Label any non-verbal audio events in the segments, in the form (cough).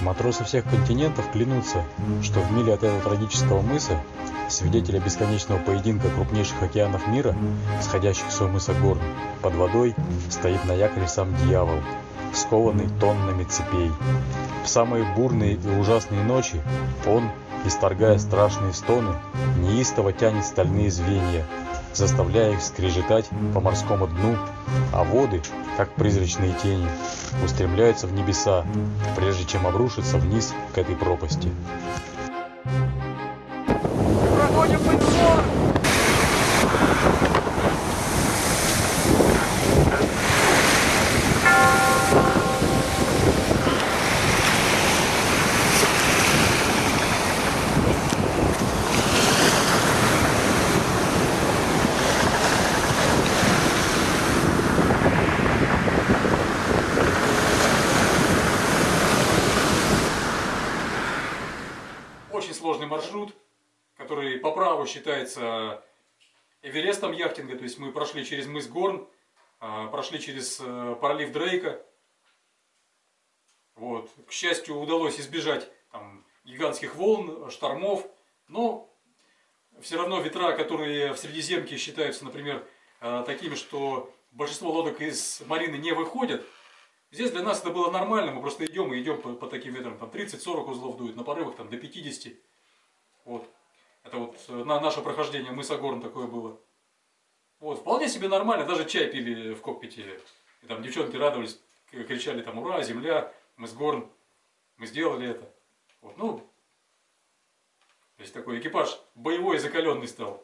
Матросы всех континентов клянутся, что в миле от этого трагического мыса, свидетеля бесконечного поединка крупнейших океанов мира, сходящихся у мыса Горн, под водой стоит на якоре сам дьявол, скованный тоннами цепей. В самые бурные и ужасные ночи он, исторгая страшные стоны, неистово тянет стальные звенья, заставляя их скрежетать по морскому дну, а воды, как призрачные тени, устремляются в небеса, прежде чем обрушиться вниз к этой пропасти. Проходим подзор! Очень сложный маршрут, праву считается Эверестом яхтинга. То есть мы прошли через мыс Горн, а, прошли через э, пролив Дрейка. Вот. К счастью, удалось избежать там, гигантских волн, штормов, но все равно ветра, которые в Средиземке считаются, например, э, такими, что большинство лодок из марины не выходят, здесь для нас это было нормально, мы просто идем и идем по, по таким ветрам, там 30-40 узлов дует, на порывах там до 50. Вот. Это вот э, на наше прохождение мыса Горн такое было. Вот, вполне себе нормально, даже чай пили в кокпите. И там девчонки радовались, кричали там «Ура, земля, мы с Горн, мы сделали это». Вот, ну, то есть такой экипаж боевой закаленный стал.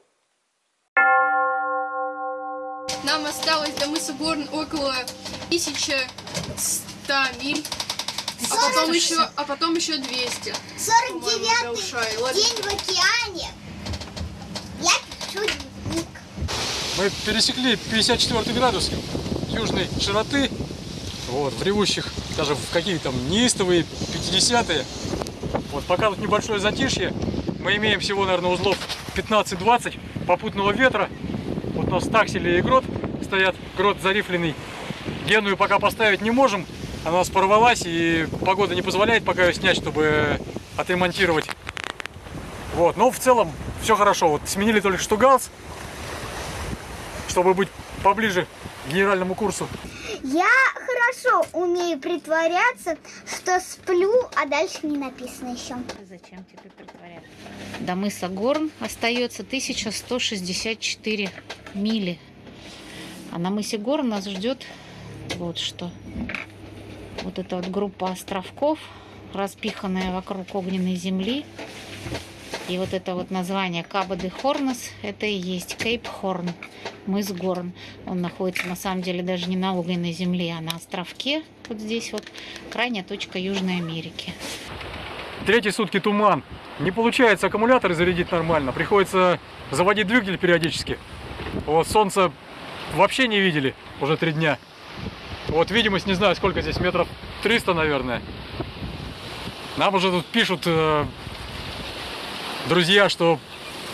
Нам осталось до мыса Горн около 1100 миль. А потом еще, а потом еще 200. по-моему, до 49 Ушай. Ладно. день в океане. Я пишу дневник. Мы пересекли 54 градус южной широты, вот, в ревущих, даже в какие там неистовые 50-е. Вот, пока тут небольшое затишье, мы имеем всего, наверное, узлов 15-20 попутного ветра. Вот у нас таксели и грот стоят, грот зарифленный. Геную пока поставить не можем, она у нас порвалась и погода не позволяет пока ее снять, чтобы отремонтировать. Вот, но в целом все хорошо. Вот сменили только что галс, чтобы быть поближе к генеральному курсу. Я хорошо умею притворяться, что сплю, а дальше не написано еще. Зачем тебе притворяться? До мыса Горн остается 1164 мили. А на мысе Горн нас ждет вот что. Вот эта вот группа островков, распиханная вокруг огненной земли. И вот это вот название Каба де Хорнес, это и есть Кейп Хорн, мыс Горн. Он находится на самом деле даже не на огненной земле, а на островке, вот здесь вот, крайняя точка Южной Америки. Третьи сутки туман. Не получается аккумуляторы зарядить нормально. Приходится заводить двигатель периодически. Вот солнце вообще не видели уже три дня. Вот видимость, не знаю, сколько здесь, метров 300, наверное. Нам уже тут пишут э, друзья, что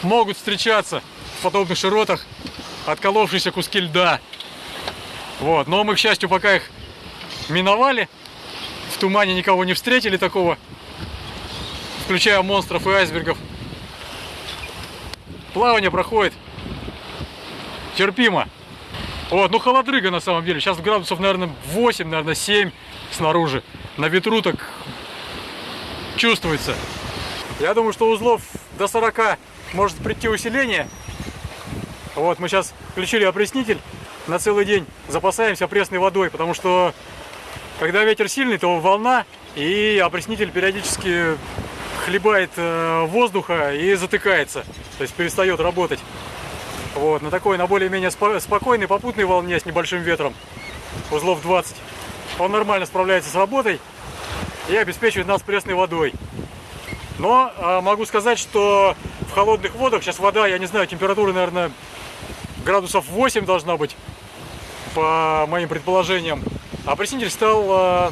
могут встречаться в подобных широтах отколовшиеся куски льда. Вот, но мы, к счастью, пока их миновали, в тумане никого не встретили такого, включая монстров и айсбергов. Плавание проходит терпимо. Вот, ну холодрыга на самом деле. Сейчас градусов, наверное, 8, наверное, 7 снаружи. На ветру так чувствуется. Я думаю, что узлов до 40 может прийти усиление. Вот, мы сейчас включили опреснитель на целый день. Запасаемся пресной водой, потому что когда ветер сильный, то волна и опреснитель периодически хлебает э, воздуха и затыкается, то есть перестает работать. Вот, на такой, на более-менее спо- спокойной попутной волне с небольшим ветром, узлов 20, он нормально справляется с работой и обеспечивает нас пресной водой. Но э, могу сказать, что в холодных водах сейчас вода, я не знаю, температура, наверное, градусов 8 должна быть, по моим предположениям. А опреснитель стал э,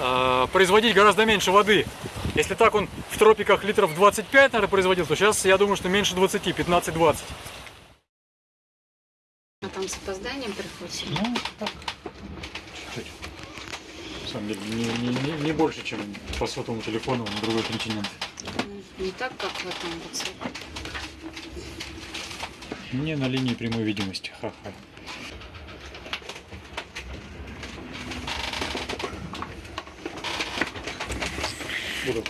э, производить гораздо меньше воды. Если так он в тропиках литров 25, наверное, производил, то сейчас я думаю, что меньше 20, 15-20. А там с опозданием приходится. Ну, так, чуть-чуть. На самом деле. Не, не- не- не больше, чем по сотовому телефону на другой континент. Не так, как в этом WhatsApp. Не на линии прямой видимости. Ха-ха. Буду.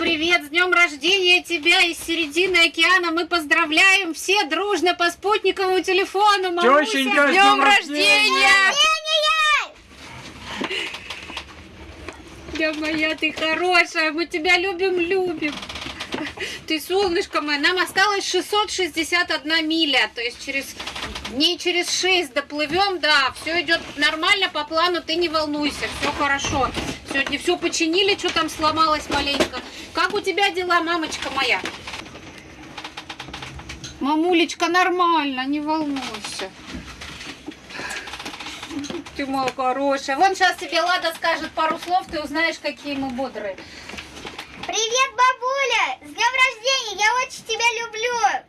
Привет, с днем рождения тебя из середины океана. Мы поздравляем все дружно по спутниковому телефону. Маруся, Тещенька, с днем рождения! Я моя, ты хорошая, мы тебя любим, любим. Ты солнышко мое, нам осталось 661 миля, то есть через дней через 6 доплывем, да, все идет нормально по плану, ты не волнуйся, все хорошо. Сегодня все починили, что там сломалось маленько. Как у тебя дела, мамочка моя? Мамулечка, нормально, не волнуйся. Ты моя хорошая. Вон сейчас тебе Лада скажет пару слов, ты узнаешь, какие мы бодрые. Привет, бабуля! С днем рождения! Я очень тебя люблю!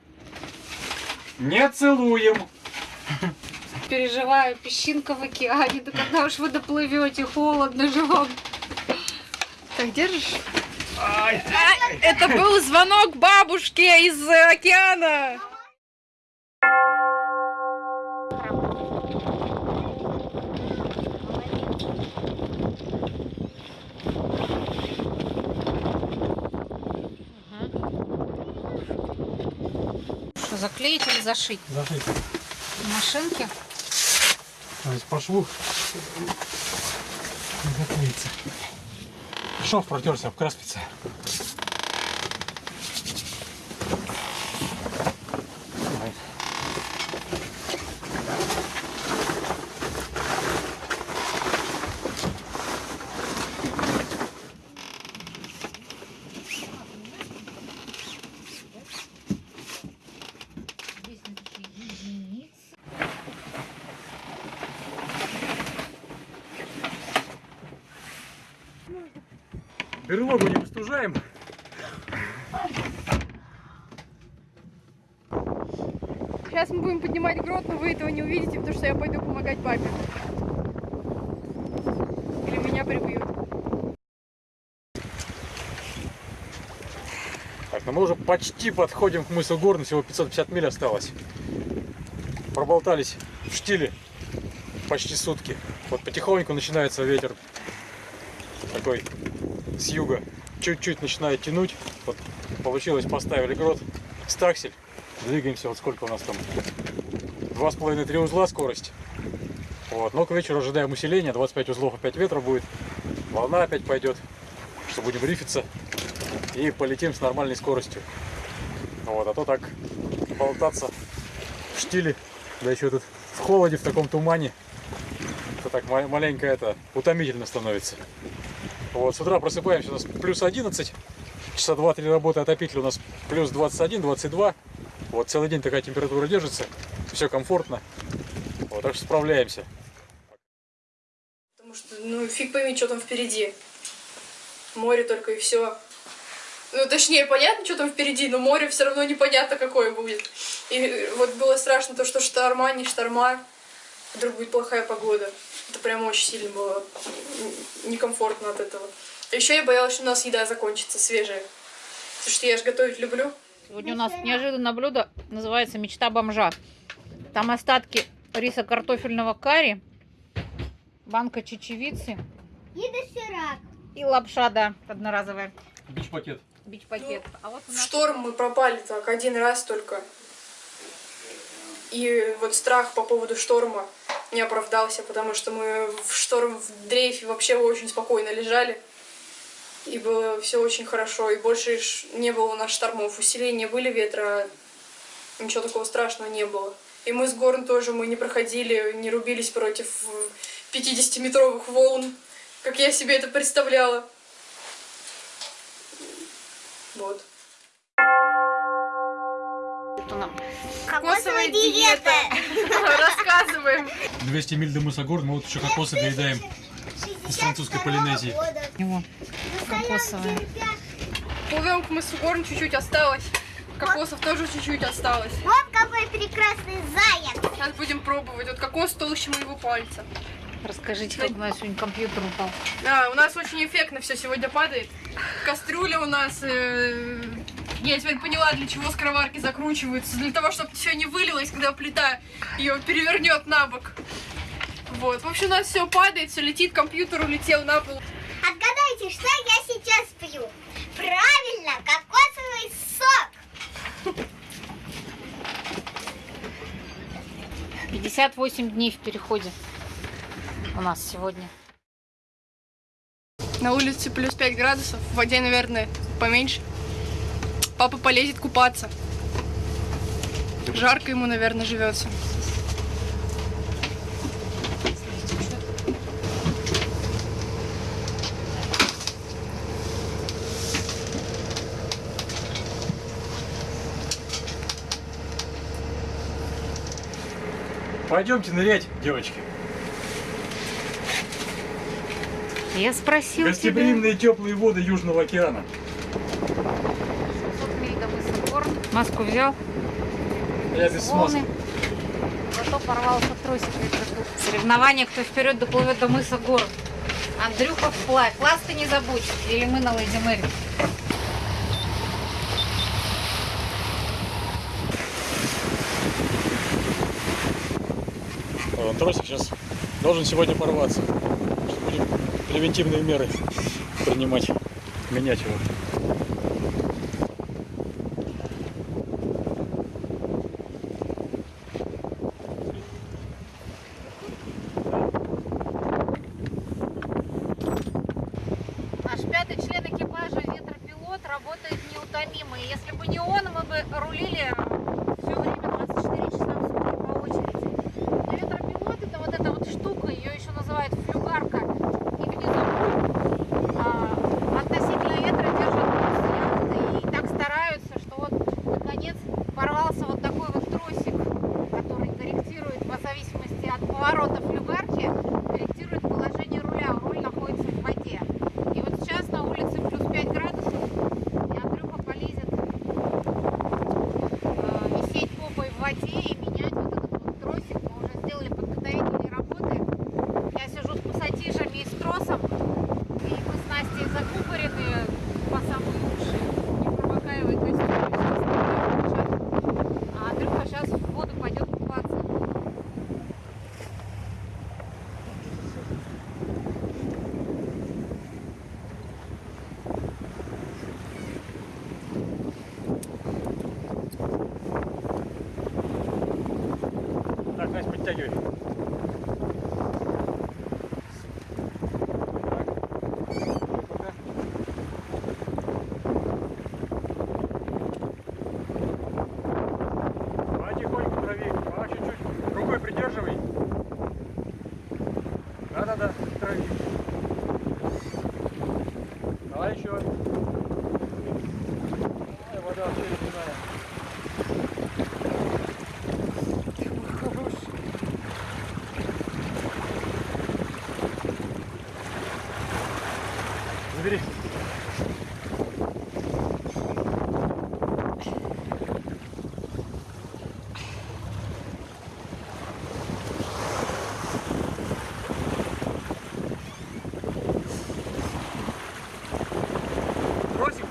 Не целуем. Переживаю, песчинка в океане. Да когда уж вы доплывете, холодно же вам. Так держишь? Это был звонок бабушке из э, океана. Что, заклеить или зашить? Зашить. В машинке? То есть по шву не заклеится. Шов протерся об краспице. Давай. Берлогу не выстужаем. Сейчас мы будем поднимать грот, но вы этого не увидите, потому что я пойду помогать папе. Или меня прибьют. Так, ну мы уже почти подходим к мысу Горн, всего 550 миль осталось. Проболтались в штиле почти сутки. Вот потихоньку начинается ветер такой с юга. Чуть-чуть начинает тянуть. Вот получилось, поставили грот. Стаксель. Двигаемся, вот сколько у нас там? Два с половиной три узла скорость. Вот, но к вечеру ожидаем усиления, 25 узлов опять ветра будет, волна опять пойдет, что будем рифиться и полетим с нормальной скоростью. Вот, а то так болтаться в штиле, да еще тут в холоде, в таком тумане, это так ма- маленько это утомительно становится. Вот, с утра просыпаемся, у нас плюс 11, часа 2-3 работы отопитель у нас плюс 21-22. Вот целый день такая температура держится, все комфортно. Вот, так что справляемся. Потому что, ну, фиг пойми, что там впереди. Море только и все. Ну, точнее, понятно, что там впереди, но море все равно непонятно, какое будет. И вот было страшно то, что шторма, не шторма, вдруг будет плохая погода. Это прям очень сильно было некомфортно от этого. Еще я боялась, что у нас еда закончится свежая. Потому что я же готовить люблю. Сегодня у нас неожиданное блюдо, называется «Мечта бомжа». Там остатки риса картофельного карри, банка чечевицы И доширак. и лапша, да, одноразовая, Бич-пакет. бич-пакет. А вот В шторм мы пропали так один раз только. И вот страх по поводу шторма не оправдался, потому что мы в шторм в дрейфе вообще очень спокойно лежали. И было все очень хорошо. И больше не было у нас штормов. Усиления были ветра, ничего такого страшного не было. И мы с Горн тоже мы не проходили, не рубились против 50-метровых волн, как я себе это представляла. Вот. Нас Кокосовая диета. (laughs) Рассказываем. 200 миль до мыса Горн, мы вот еще кокосы доедаем. Из французской Полинезии. его кокосовая. Плывем к мысу Горн, чуть-чуть осталось. Кокосов тоже чуть-чуть осталось. Вот какой прекрасный заяц. Сейчас будем пробовать. Вот кокос толще моего пальца. Расскажите, как у нас сегодня компьютер упал. Да, у нас очень эффектно все сегодня падает. Кастрюля у нас, э, я теперь поняла, для чего скороварки закручиваются. Для того, чтобы все не вылилось, когда плита ее перевернет на бок. Вот. В общем, у нас все падает, все летит, компьютер улетел на пол. Отгадайте, что я сейчас пью? Правильно, кокосовый сок. 58 дней в переходе у нас сегодня. На улице плюс 5 градусов, в воде, наверное, поменьше. Папа полезет купаться. Жарко ему, наверное, живется. Пойдемте нырять, девочки. Я спросил тебя. Гостеприимные теплые воды Южного океана. 700 миль до мыса Горн. Маску взял, Я без волны. смазки. Зато порвался тросик. Соревнование, кто вперед доплывет до мыса Горн. Андрюха вплавь. Лаз ты не забудь. Или мы на Леди Мэри. Э, Тросик сейчас должен сегодня порваться. Будем превентивные меры принимать, менять его.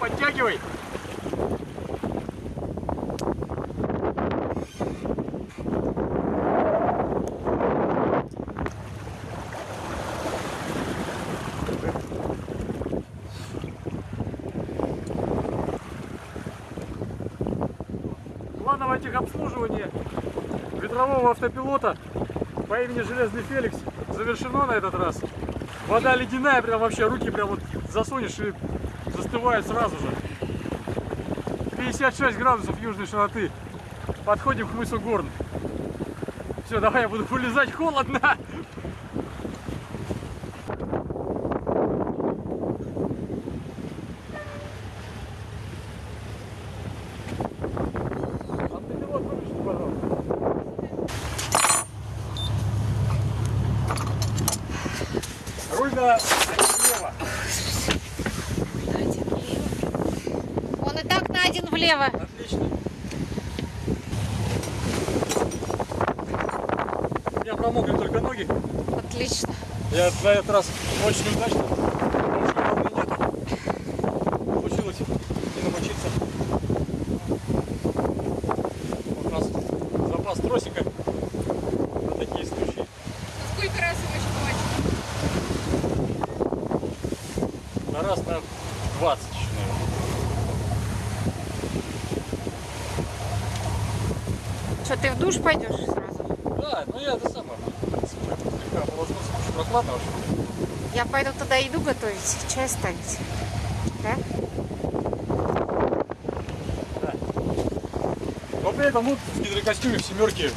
Подтягивай. Плановое техобслуживание ветрового автопилота по имени Железный Феликс завершено на этот раз. Вода ледяная, прям вообще руки прям вот засунешь и застывает сразу же. 56 градусов южной широты. Подходим к мысу Горн. Все, давай я буду вылезать, холодно. Автопилот выключите, пожалуйста. Руль на слева. Он и так на один влево. Отлично. У меня промокли только ноги. Отлично. Я на этот раз очень удачно. Потому что волны нету. Получилось не намочиться. Вот у нас запас тросика на такие случаи. Сколько раз его еще На раз на 20 еще, наверное. Что, ты в душ пойдешь сразу? Да, ну я это самое. в принципе, Слегка вообще. Я пойду туда еду готовить, чай ставить. Да? Но при этом вот в гидрокостюме в семерке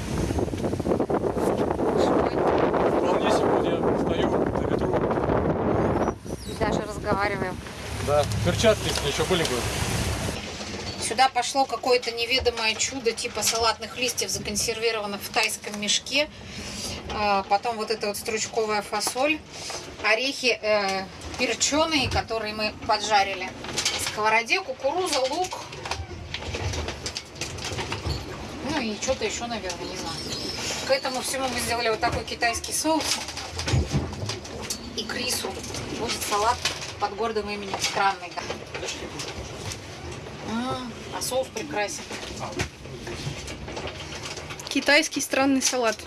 вполне себе вот я стою на ветру. И даже разговариваем. Да, перчатки, если еще были бы. Сюда пошло какое-то неведомое чудо типа салатных листьев, законсервированных в тайском мешке. А, Потом вот эта вот стручковая фасоль. Орехи э, перченые, которые мы поджарили. В сковороде кукуруза, лук. Ну и что-то еще, наверное, не знаю. К этому всему мы сделали вот такой китайский соус. И к рису будет салат под гордым именем странный. М, А соус прекрасен. Китайский странный салат.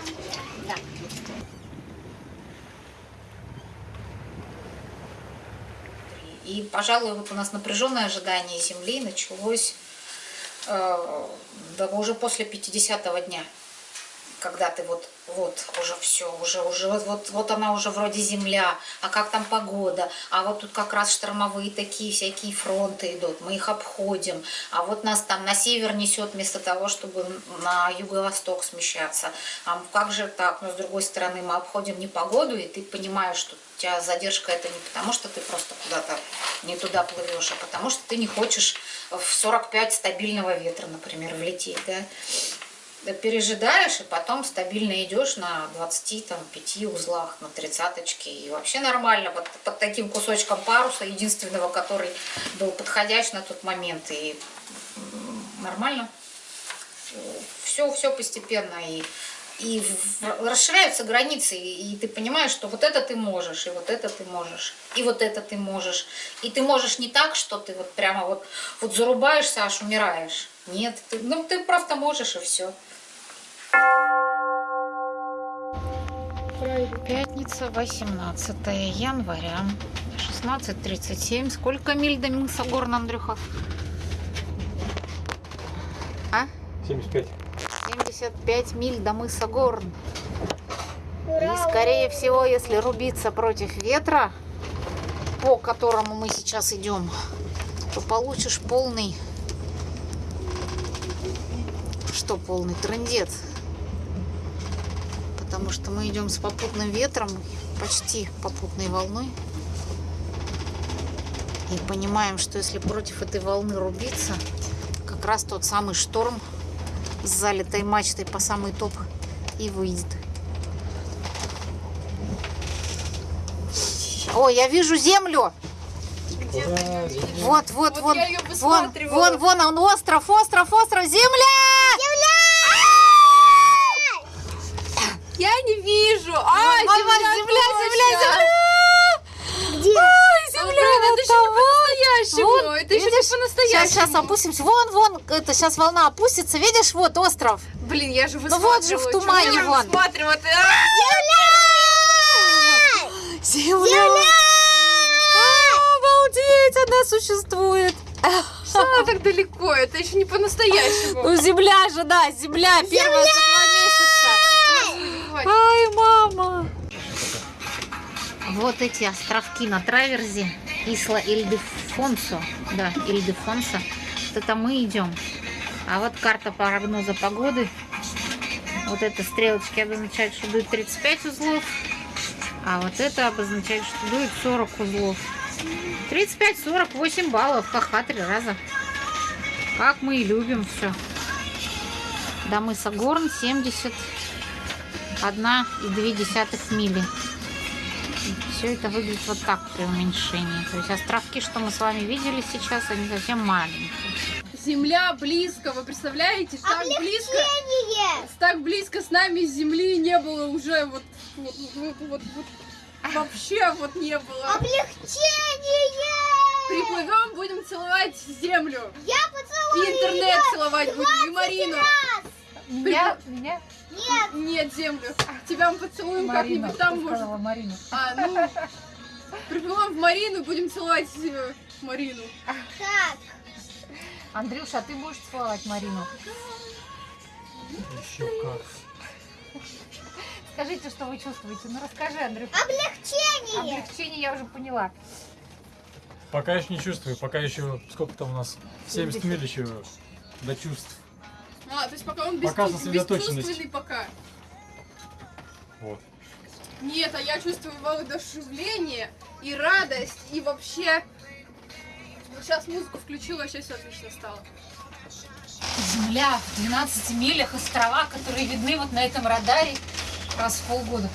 И, пожалуй, вот у нас напряженное ожидание Земли началось э, уже после 50-го дня. Когда ты вот, вот, уже все, уже, уже, вот, вот, вот она уже вроде земля, а как там погода, а вот тут как раз штормовые такие всякие фронты идут, мы их обходим, а вот нас там на север несет вместо того, чтобы на юго-восток смещаться, а как же так, но с другой стороны мы обходим непогоду, и ты понимаешь, что у тебя задержка это не потому, что ты просто куда-то не туда плывешь, а потому что ты не хочешь в 45 стабильного ветра, например, влететь, да, пережидаешь, и потом стабильно идешь на 25 узлах, на тридцаточке. И вообще нормально, вот под таким кусочком паруса, единственного, который был подходящий на тот момент. И нормально. Все, все постепенно. И, и расширяются границы, и, ты понимаешь, что вот это ты можешь, и вот это ты можешь, и вот это ты можешь. И ты можешь не так, что ты вот прямо вот, вот зарубаешься, аж умираешь. Нет, ты, ну ты просто можешь, и все. Пятница, 18 января, 16.37. Сколько миль до мыса Горн, Андрюха? А? 75. 75 миль до мыса Горн. И, скорее всего, если рубиться против ветра, по которому мы сейчас идем, то получишь полный... Что полный? Трындец. Потому что мы идем с попутным ветром, почти попутной волной. И понимаем, что если против этой волны рубиться, как раз тот самый шторм с залитой мачтой по самый топ и выйдет. О, я вижу землю. Вот, вот, Вот вон, я её вон, вон, вон он, остров, остров, остров, земля! Я не вижу. А, вон, земля, земля, земля! Где? Ой, земля, это вот еще не там, вот. по-настоящему. Вот, это еще видишь? не по-настоящему. Сейчас, сейчас опустимся. Вон, вон, это сейчас волна опустится. Видишь, вот остров. Блин, я же Ну вот же в тумане вон. высматриваю? Ты- А! Земля! А, Обалдеть, она существует. Что она так далеко? Это еще не по-настоящему. Ну, земля же, да, земля, первая за два месяца. Ай, мама. Вот эти островки на траверзе. Исла Ильдефонсо. Да, Ильдефонсо. Это мы идем. А вот карта прогноза погоды. Вот это стрелочки обозначают, что дует 35 узлов. А вот это обозначает, что дует 40 узлов. 35-48 баллов. Ха-ха, три раза. Как мы и любим все. До мыса Горн 71 и 2 мили. Все это выглядит вот так при уменьшении. То есть островки, что мы с вами видели сейчас, они совсем маленькие. Земля близко, вы представляете? Так близко, так близко с нами Земли не было уже вот, вот, вот, вот, вот вообще вот не было. Облегчение! Приплывем, будем целовать Землю. Я И поцелую интернет целовать будем, и Марину. Меня, меня, Нет, Нет, Землю. Тебя мы поцелуем как-нибудь там, может. сказала Марину. А, ну, приплывем в Марину, будем целовать э, Марину. как? Андрюша, а ты будешь целовать Марину? Еще как. Скажите, что вы чувствуете. Ну расскажи, Андрюша. Облегчение! Облегчение я уже поняла. Пока еще не чувствую, пока еще, сколько там у нас, 70 70. миль еще до чувств. А, то есть пока он Пока сосредоточенность. бесчувственный пока. Вот. Нет, а я чувствую воодушевление и радость, и вообще... Вот сейчас музыку включила, сейчас все отлично стало. Земля в 12 милях, острова, которые видны вот на этом радаре раз в полгода.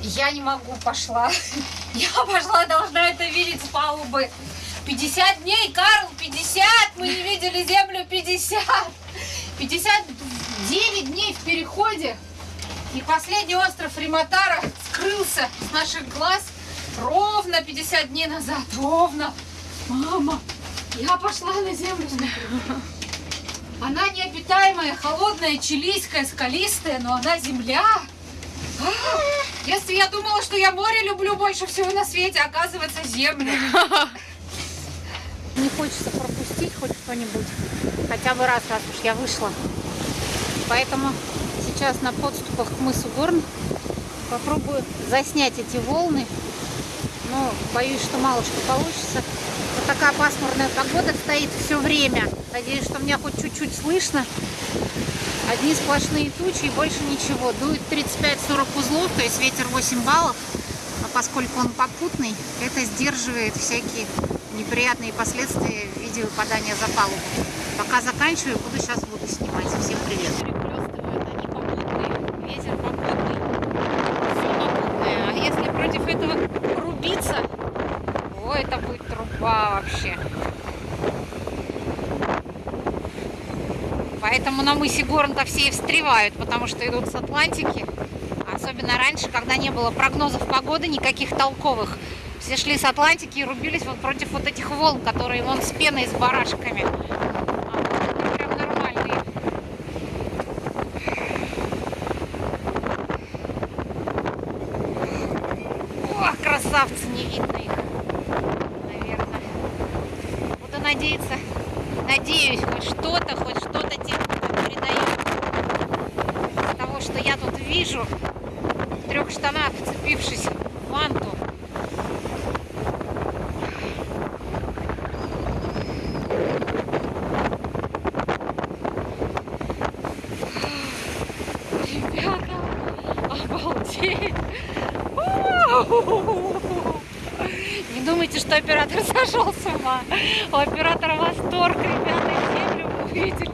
Я не могу, пошла. (laughs) Я пошла, должна это видеть с палубы. 50 дней, Карл, 50! Мы не видели землю 50! 59 дней в переходе. И последний остров Риматара скрылся с наших глаз ровно 50 дней назад. Ровно. Мама, я пошла на землю. Она необитаемая, холодная, чилийская, скалистая, но она земля. А, Если я думала, что я море люблю больше всего на свете, оказывается, землю. (laughs) Не хочется пропустить хоть кто-нибудь. Хотя бы раз, раз уж я вышла. Поэтому сейчас на подступах к мысу Горн попробую заснять эти волны. Но боюсь, что мало что получится. Вот такая пасмурная погода стоит все время. Надеюсь, что меня хоть чуть-чуть слышно. Одни сплошные тучи и больше ничего. Дует 35-40 узлов, то есть ветер 8 баллов. А поскольку он попутный, это сдерживает всякие неприятные последствия в виде выпадания за палубу. Пока заканчиваю, буду сейчас воду снимать. Всем привет. Перехлёстывают. Ветер попутный. Все попутное. А если против этого рубиться, о, это будет труба вообще. Поэтому на мысе Горн-то все и встревают, потому что идут с Атлантики. Особенно раньше, когда не было прогнозов погоды никаких толковых. Все шли с Атлантики и рубились вот против вот этих волн, которые вон с пеной, с барашками. А вот они прям нормальные. Ох, красавцы, не видно их, наверное. Буду надеяться, надеюсь, хоть что-то, хоть что-то техника передает. Из того, что я тут вижу, в трех штанах, вцепившись в ванту. Ребята, обалдеть! Не думайте, что оператор (laughs) сошел с ума. У оператора восторг, ребята, землю увидели.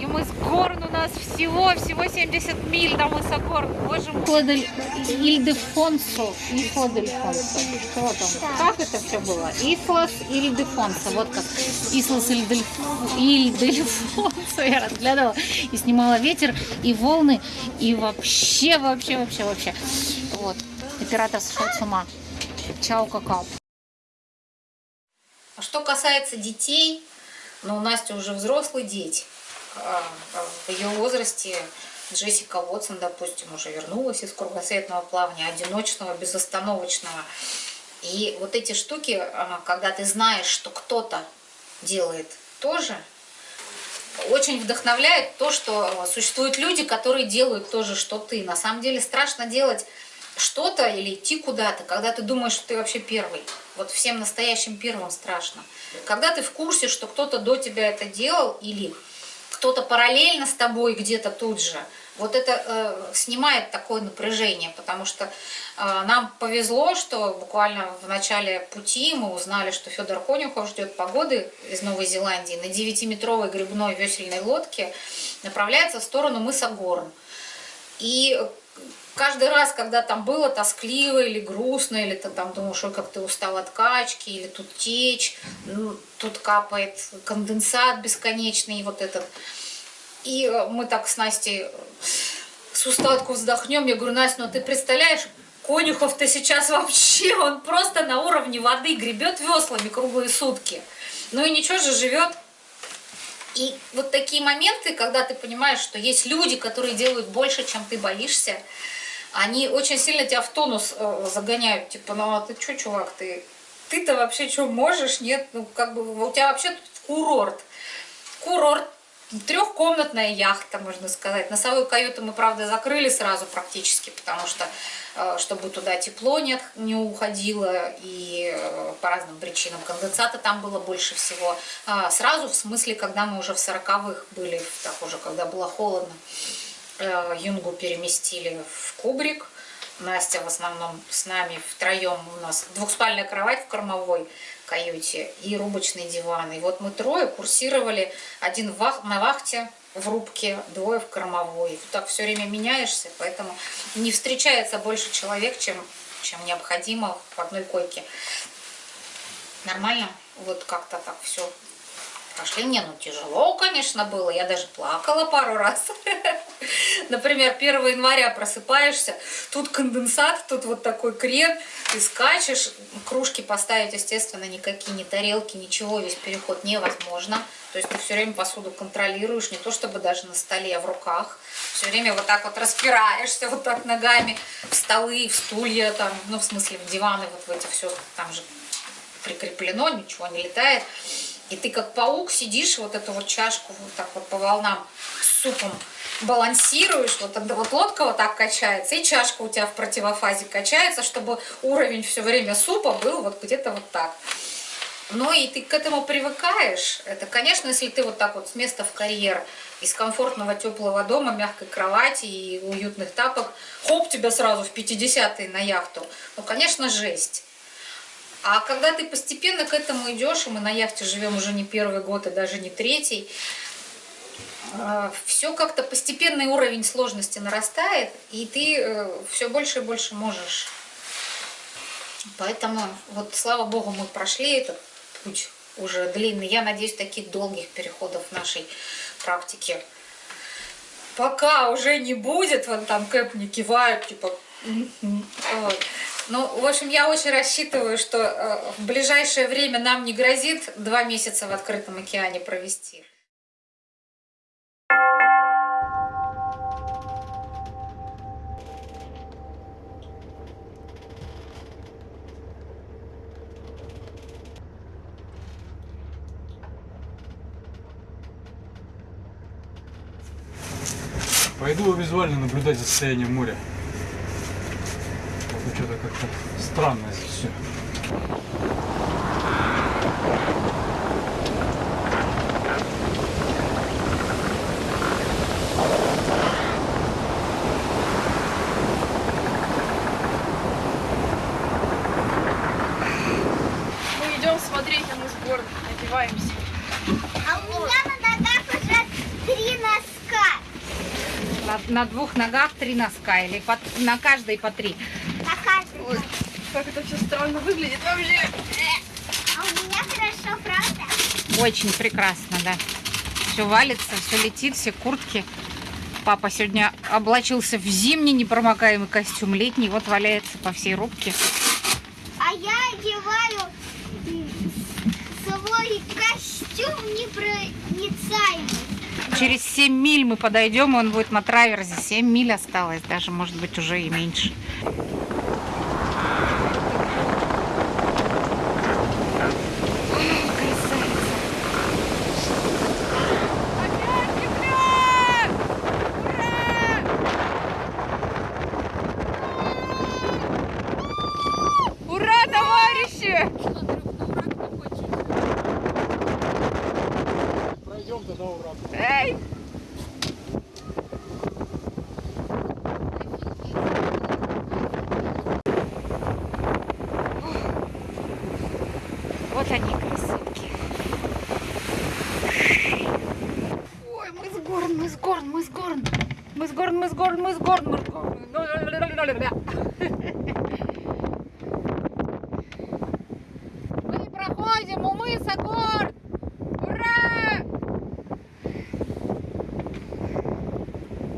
И мы с Горн у нас всего-всего 70 миль до мыса Горн. Боже мой. Ильдефонсо. Ифладельфонсо. Что там? Как это все было? Ислас Ильдефонсо. Вот как. Ислас Ильдельф- Ильдельфонсо. (laughs) Я разглядывала и снимала ветер, и волны, и вообще, вообще, вообще, вообще. Вот. Оператор сошел с ума. Чао, какао. А что касается детей, ну, у Насти уже взрослые дети. А, а В ее возрасте Джессика Уотсон, допустим, уже вернулась из кругосветного плавания, одиночного, безостановочного. И вот эти штуки, когда ты знаешь, что кто-то делает тоже, очень вдохновляет то, что существуют люди, которые делают то же, что ты. На самом деле страшно делать что-то или идти куда-то, когда ты думаешь, что ты вообще первый. Вот всем настоящим первым страшно. Когда ты в курсе, что кто-то до тебя это делал или кто-то параллельно с тобой где-то тут же, вот это э, снимает такое напряжение, потому что э, нам повезло, что буквально в начале пути мы узнали, что Федор Конюхов ждет погоды из Новой Зеландии на 9-метровой грибной весельной лодке направляется в сторону мыса Горн. И каждый раз, когда там было тоскливо или грустно, или ты там думаешь, ой, как ты устал от качки, или тут течь, ну, тут капает конденсат бесконечный, вот этот. И э, мы так с Настей с устатку вздохнем. Я говорю, Настя, ну ты представляешь, Конюхов-то сейчас вообще, он просто на уровне воды гребет веслами круглые сутки. Ну и ничего же, живет. И вот такие моменты, когда ты понимаешь, что есть люди, которые делают больше, чем ты боишься, они очень сильно тебя в тонус э, загоняют. Типа, ну а ты что, чувак, ты ты-то вообще что можешь? Нет, ну как бы у тебя вообще тут курорт. Курорт Трехкомнатная яхта, можно сказать. Носовую каюту мы, правда, закрыли сразу практически, потому что, чтобы туда тепло не, не уходило, и э, по разным причинам конденсата там было больше всего. А, сразу, в смысле, когда мы уже в сороковых были, так уже, когда было холодно, э, Юнгу переместили в кубрик. Настя в основном с нами втроем у нас двухспальная кровать в кормовой, каюте и рубочный диван. И вот мы трое курсировали, один вах, на вахте в рубке, двое в кормовой. И так все время меняешься, поэтому не встречается больше человек, чем, чем необходимо в одной койке. Нормально? Вот как-то так все прошли. Не, ну тяжело, конечно, было. Я даже плакала пару раз. (laughs) Например, 1 января просыпаешься, тут конденсат, тут вот такой крен, ты скачешь, кружки поставить, естественно, никакие, ни тарелки, ничего, весь переход невозможно. То есть ты все время посуду контролируешь, не то чтобы даже на столе, а в руках. Все время вот так вот распираешься, вот так ногами в столы, в стулья, там, ну, в смысле, в диваны, вот в эти все, там же прикреплено, ничего не летает. И ты как паук сидишь, вот эту вот чашку вот так вот по волнам супом балансируешь, вот тогда вот лодка вот так качается, и чашка у тебя в противофазе качается, чтобы уровень все время супа был вот где-то вот так. Ну и ты к этому привыкаешь. Это, конечно, если ты вот так вот с места в карьер, из комфортного теплого дома, мягкой кровати и уютных тапок, хоп, тебя сразу в 50-е на яхту. Ну, конечно, жесть. А когда ты постепенно к этому идешь, и мы на яхте живем уже не первый год и даже не третий, а, все как-то постепенный уровень сложности нарастает, и ты э, все больше и больше можешь. Поэтому вот слава богу мы прошли этот путь уже длинный. Я надеюсь, таких долгих переходов в нашей практике пока уже не будет. Вон там Кэп не кивают, типа... Вот. Ну, в общем, я очень рассчитываю, что э, в ближайшее время нам не грозит два месяца в открытом океане провести. Пойду визуально наблюдать за состоянием моря что-то как-то странно здесь все. Мы идем смотреть на мыс город, одеваемся. А у меня на ногах уже три носка. На, на двух ногах три носка или по, на каждой по три. Как это все странно выглядит вообще. А у меня хорошо, правда? Очень прекрасно, да. Все валится, все летит, все куртки. Папа сегодня облачился в зимний непромокаемый костюм, летний, вот валяется по всей рубке. А я одеваю свой костюм непроницаемый. Через 7 миль мы подойдем, и он будет на траверзе. 7 миль осталось, даже может быть уже и меньше. Вот они, красотки. Ой, мы с Горн, мы с Горн, мы с Горн. Мы с Горн, мы с Горн, мы с Горн, мы с Горн. Мы проходим у мыса гор! Ура!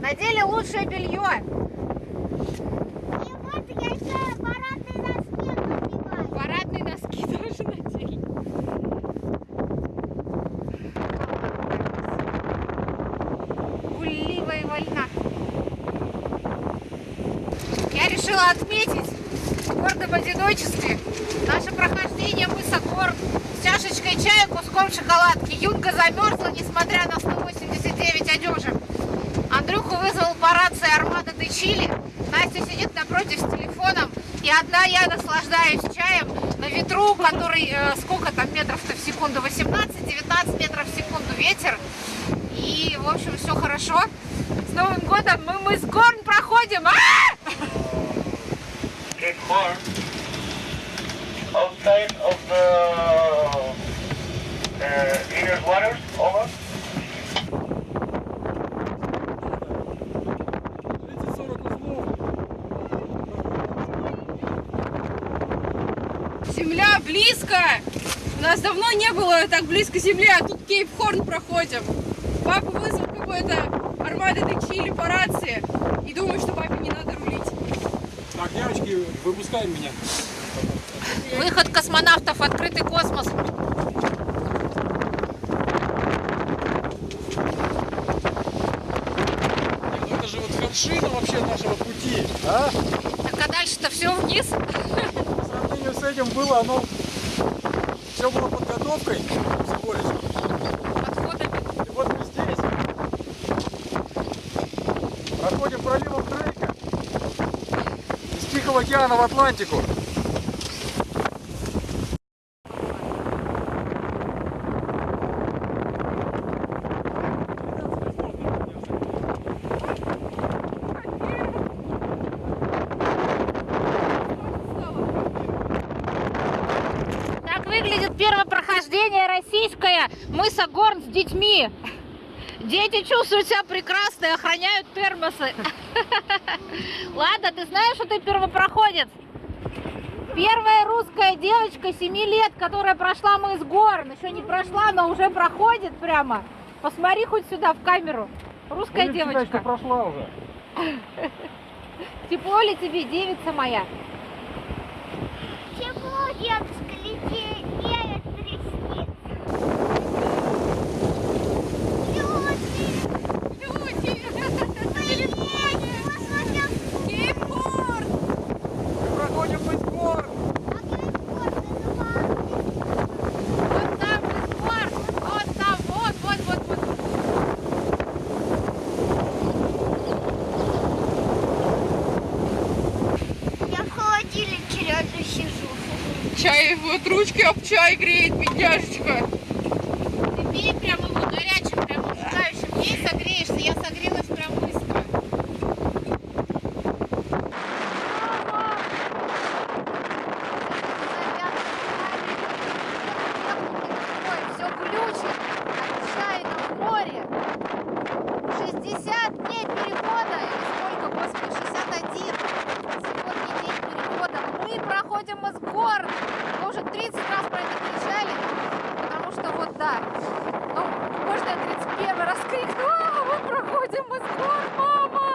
Надели лучшее белье. И вот я еще парадные носки надеваю. Парадные носки тоже надели. Гулливая вольна. Решила отметить в гордом одиночестве наше прохождение мыса гор с чашечкой чая, куском шоколадки. Юнга замерзла, несмотря на 189 одежек. Андрюху вызвал по рации Армада де Чили. Настя сидит напротив с телефоном. И одна я наслаждаюсь чаем на ветру, который э, сколько там метров-то в секунду? 18-19 метров в секунду ветер. И, в общем, все хорошо. С Новым годом мы, мы с Горн проходим. А! get more outside of the uh, inner waters, over. 30-40 узлов. Земля близко! У нас давно не было так близко земли, а тут Кейп-Хорн проходим. Папа вызвал какой-то армады Чили по рации и думаю, что папе не надо рулить. Так, выпускаем меня. Выход космонавтов в открытый космос. Ну это же вот вершина вообще нашего пути. А? Так а дальше-то все вниз. По сравнению с этим было оно... Все было подготовкой всего лишь. Подходами. И вот мы здесь. Проходим проливом Дрейка. Тихого океана в Атлантику. Выглядит первое прохождение российское мыса Горн с детьми. Дети чувствуют себя прекрасно и охраняют термосы. (laughs) Ладно, ты знаешь, что ты первопроходец? Первая русская девочка 7 лет, которая прошла мыс Горн. Еще не прошла, но уже проходит прямо. Посмотри хоть сюда в камеру. Русская считать, девочка. что прошла уже. (laughs) Тепло ли тебе, девица моя? Тепло, деточка, летит, веет, трясти. Люди! Люди! Посмотрел, Кейп-Хорн! Мы проходим мыс Горн. а Кейп-Хорн называется. Вот там мыс Горн. Вот там, вот, вот, вот, вот. Я в холодильнике рядом сижу. Чай, вот ручки об чай греет, бедняжечка. Ты пей прям его горячим, прям ужинающим. Ей согреешься, я согрелась прям быстро. Все глючит, отчаянно в море. 60 дней перехода, или сколько, господи, 61. Сегодня день перехода. Мы проходим из гор. Мы уже 30 раз про это кричали, потому что вот да. Ну, можно я 31 раз крикну, «А, мы проходим из гор, мама!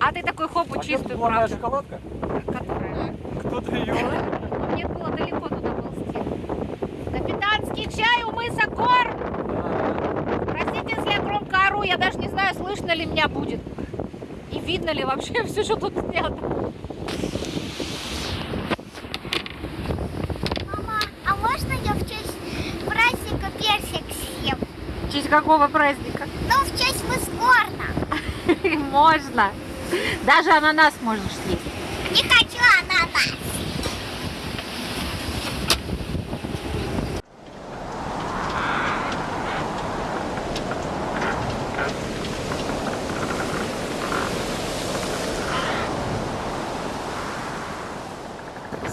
А ты такой правда. шоколадка? Которая? Кто-то ее... Мне было далеко туда ползти. Капитанский чай у мыса Гор! Простите, если я громко ору, я даже не знаю, слышно ли меня будет. И видно ли вообще (laughs) все, что тут снято. Мама, а можно я в честь праздника персик съем? В честь какого праздника? Ну, в честь Мускорна. (laughs) Можно. Даже ананас можешь съесть. Не хочу ананас.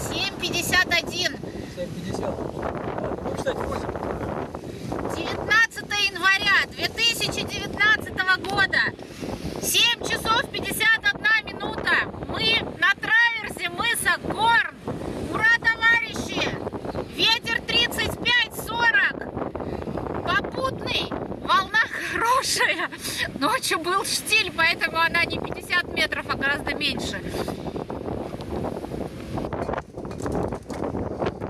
751. 19 января 2019 года. 7 часов 51 минута. Мы на траверзе мыса Горн. Ура, товарищи! Ветер 35-40. Попутный. Волна хорошая. Ночью был штиль, поэтому она не 50 метров, а гораздо меньше.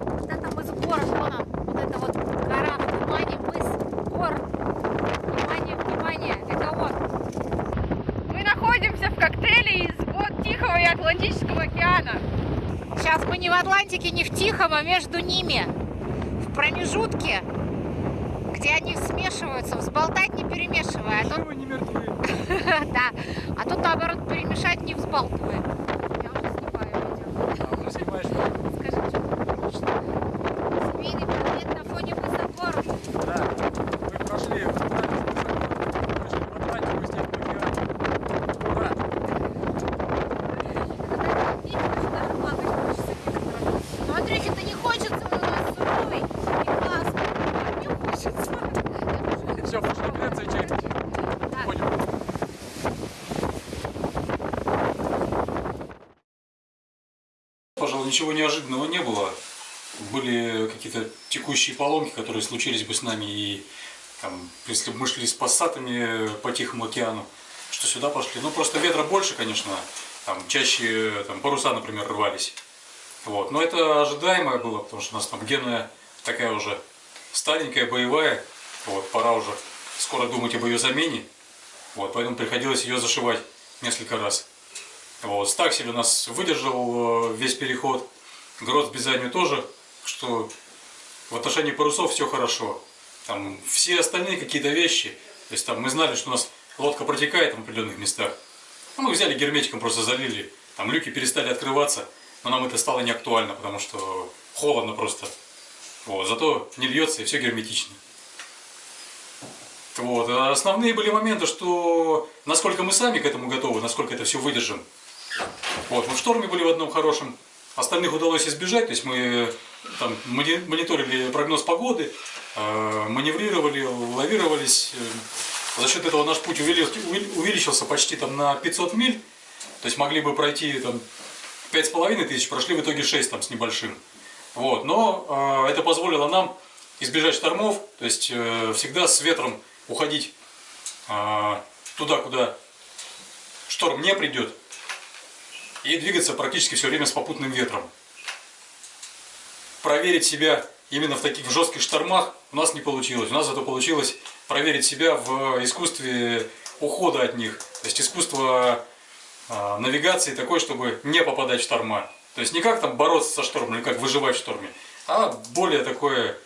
Вот это мыс Горн, вон он. Вот это вот гора, внимание, мыс Горн. Внимание, внимание, это он. Мы находимся в коктейле из вод Тихого и Атлантического океана. Сейчас мы не в А между ними. В промежутке, где они смешиваются, взболтать не перемешивая. А тут, не мертвы. (laughs) да, а тут наоборот перемешать не взбалтывая. Я уже снимаю видео. А, уже снимаешь? Скажи, что что? Семейный портрет на фоне мыса Горн. Да. Мы прошли в Атлантику, прошли в Атлантику, здесь в океане. Ура! Ну, Андрюхе, это не хочется, у нас суровый и классный. А мне хочется. Все, пошли греться и чай пить. Да. Ходим. Пожалуй, ничего неожиданного не было. Были какие-то текущие поломки, которые случились бы с нами, и там, если бы мы шли с пассатами по Тихому океану, что сюда пошли. Ну, просто ветра больше, конечно, там чаще там, паруса, например, рвались. Вот. Но это ожидаемое было, потому что у нас там генная такая уже старенькая, боевая. Вот, пора уже скоро думать об ее замене. Вот, поэтому приходилось ее зашивать несколько раз. Вот, стаксель у нас выдержал э, весь переход. Грот с Бизанью тоже, что в отношении парусов все хорошо. Там все остальные какие-то вещи, то есть там мы знали, что у нас лодка протекает в определенных местах. Ну, мы взяли герметиком, просто залили. Там люки перестали открываться, но нам это стало не актуально, потому что холодно просто. Вот, зато не льется и все герметично. Вот. А основные были моменты, что насколько мы сами к этому готовы, насколько это все выдержим. Вот. Мы в шторме были в одном хорошем, остальных удалось избежать, то есть мы там мони- мониторили прогноз погоды, э, маневрировали, лавировались. Э, За счет этого наш путь увели- увели- увеличился почти там на 500 миль, то есть могли бы пройти там 5,5 тысяч, прошли в итоге 6 там с небольшим. Вот. Но э, это позволило нам избежать штормов, то есть э, всегда с ветром уходить э, туда, куда шторм не придет, и двигаться практически все время с попутным ветром. Проверить себя именно в таких жестких штормах у нас не получилось. У нас зато получилось проверить себя в искусстве ухода от них. То есть искусство э, навигации такое, чтобы не попадать в шторма. То есть не как там бороться со штормом или как выживать в шторме, а более такое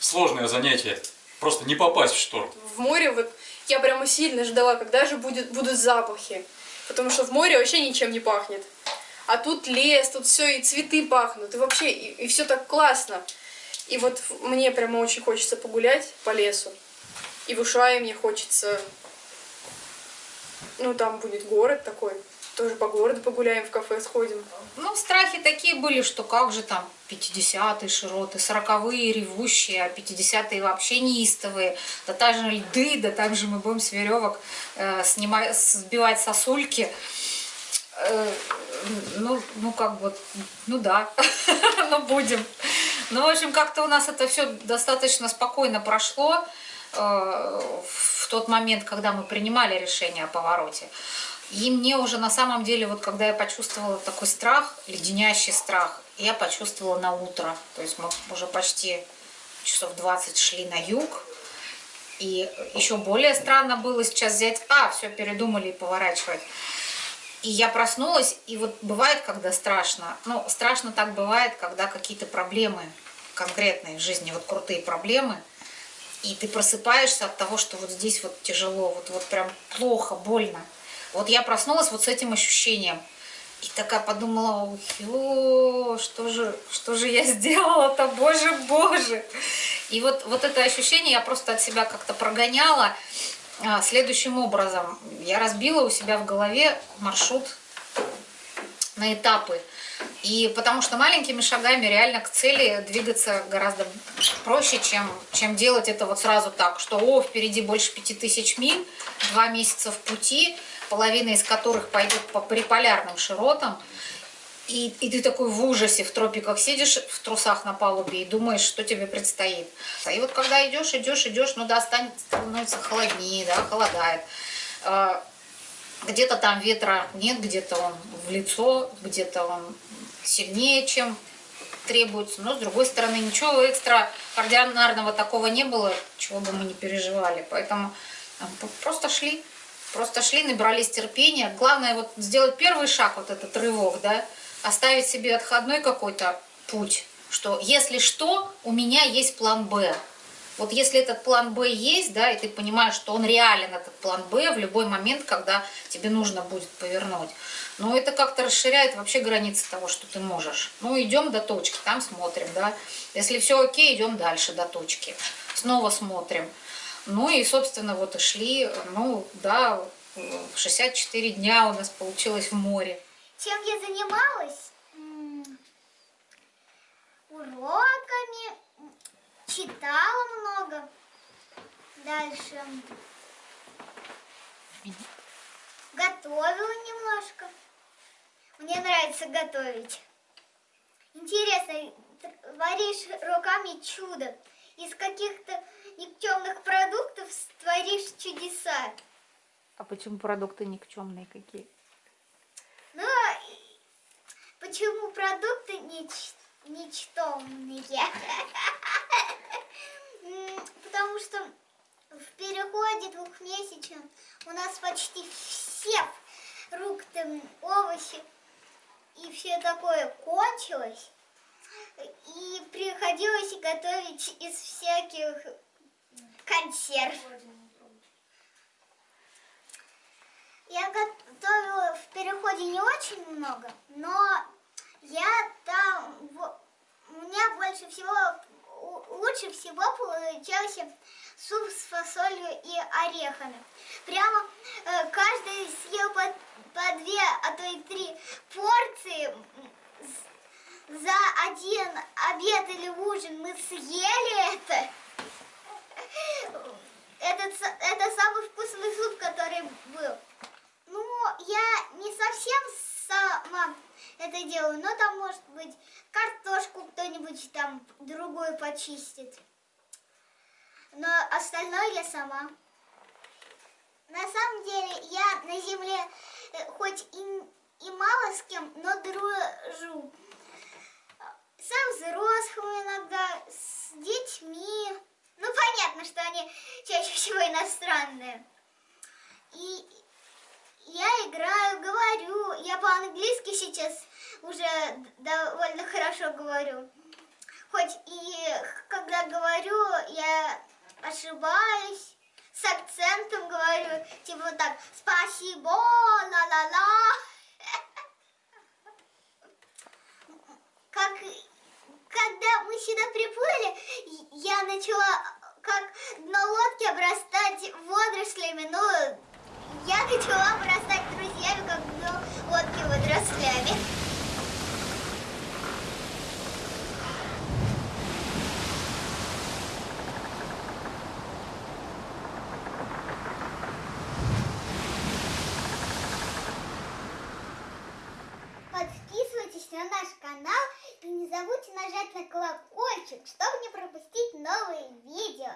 сложное занятие. Просто не попасть в шторм. В море вот я прямо сильно ждала, когда же будет, будут запахи. Потому что в море вообще ничем не пахнет. А тут лес, тут все, и цветы пахнут, и вообще, и, все так классно. И вот мне прямо очень хочется погулять по лесу. И в Ушае мне хочется... Ну, там будет город такой. Тоже по городу погуляем, в кафе сходим. Ну, страхи такие были, что как же там 50-е широты, 40-е ревущие, а 50-е вообще неистовые. Да там же льды, да там же мы будем с веревок э, снимать, сбивать сосульки. Э, ну, ну, как бы, ну да, (laughs) ну будем. Ну, в общем, как-то у нас это все достаточно спокойно прошло э, в тот момент, когда мы принимали решение о повороте. И мне уже на самом деле, вот когда я почувствовала такой страх, леденящий страх, я почувствовала на утро. То есть мы уже почти часов 20 шли на юг. И еще более странно было сейчас взять... А, все, передумали и поворачивать. И я проснулась, и вот бывает, когда страшно. Ну, страшно так бывает, когда какие-то проблемы конкретные в жизни, вот крутые проблемы, и ты просыпаешься от того, что вот здесь вот тяжело, вот, вот прям плохо, больно. Вот я проснулась вот с этим ощущением. И такая подумала, ой, что же, что же я сделала-то, боже, боже. И вот, вот это ощущение я просто от себя как-то прогоняла а, следующим образом. Я разбила у себя в голове маршрут на этапы. И потому что маленькими шагами реально к цели двигаться гораздо проще, чем, чем делать это вот сразу так, что о, впереди больше 5000 миль, два месяца в пути, половина из которых пойдет по приполярным широтам, и, и ты такой в ужасе в тропиках сидишь в трусах на палубе и думаешь, что тебе предстоит. И вот когда идешь, идешь, идешь, ну да, станет, становится холоднее, да, холодает. А, где-то там ветра нет, где-то он в лицо, где-то он сильнее, чем требуется. Но с другой стороны, ничего экстраординарного такого не было, чего бы мы не переживали. Поэтому а, просто шли, просто шли, набрались терпения. Главное вот сделать первый шаг, вот этот рывок, да, оставить себе отходной какой-то путь, что если что, у меня есть план «Б». Вот если этот план «Б» есть, да, и ты понимаешь, что он реален, этот план «Б», в любой момент, когда тебе нужно будет повернуть. Но это как-то расширяет вообще границы того, что ты можешь. Ну, идем до точки, там смотрим, да. Если все окей, идем дальше до точки. Снова смотрим. Ну и, собственно, вот и шли, ну, да, 64 дня у нас получилось в море. Чем я занималась? Уроками, читала много. Дальше готовила немножко. Мне нравится готовить. Интересно, варишь руками чудо. Из каких-то никчемных продуктов творишь чудеса. А почему продукты никчемные какие? Ну, почему продукты нич ничтомные? Потому что в переходе двухмесячном у нас почти все фрукты, овощи и все такое кончилось. И приходилось готовить из всяких консерв. Я готовила в переходе не очень много, но я там, у меня больше всего, лучше всего получался суп с фасолью и орехами. Прямо э, каждый съел по, по две, а то и три порции. За один обед или ужин мы съели это. Этот, это самый вкусный суп, который был. Ну, я не совсем сама это делаю, но там, может быть, картошку кто-нибудь там другую почистит. Но остальное я сама. На самом деле, я на земле э, хоть и, и мало с кем, но дружу. С взрослым иногда, с детьми. Ну, понятно, что они чаще всего иностранные. И я играю, говорю. Я по-английски сейчас уже довольно хорошо говорю. Хоть и когда говорю, я ошибаюсь, с акцентом говорю, типа вот так, спасибо, ла-ла-ла. (laughs) Как, когда мы сюда приплыли, я начала как дно лодки обрастать водорослями, ну, я начала вырастать друзьями, как дно лодки водорослями. Подписывайтесь на наш канал и не забудьте нажать на колокольчик, чтобы не пропустить новые видео.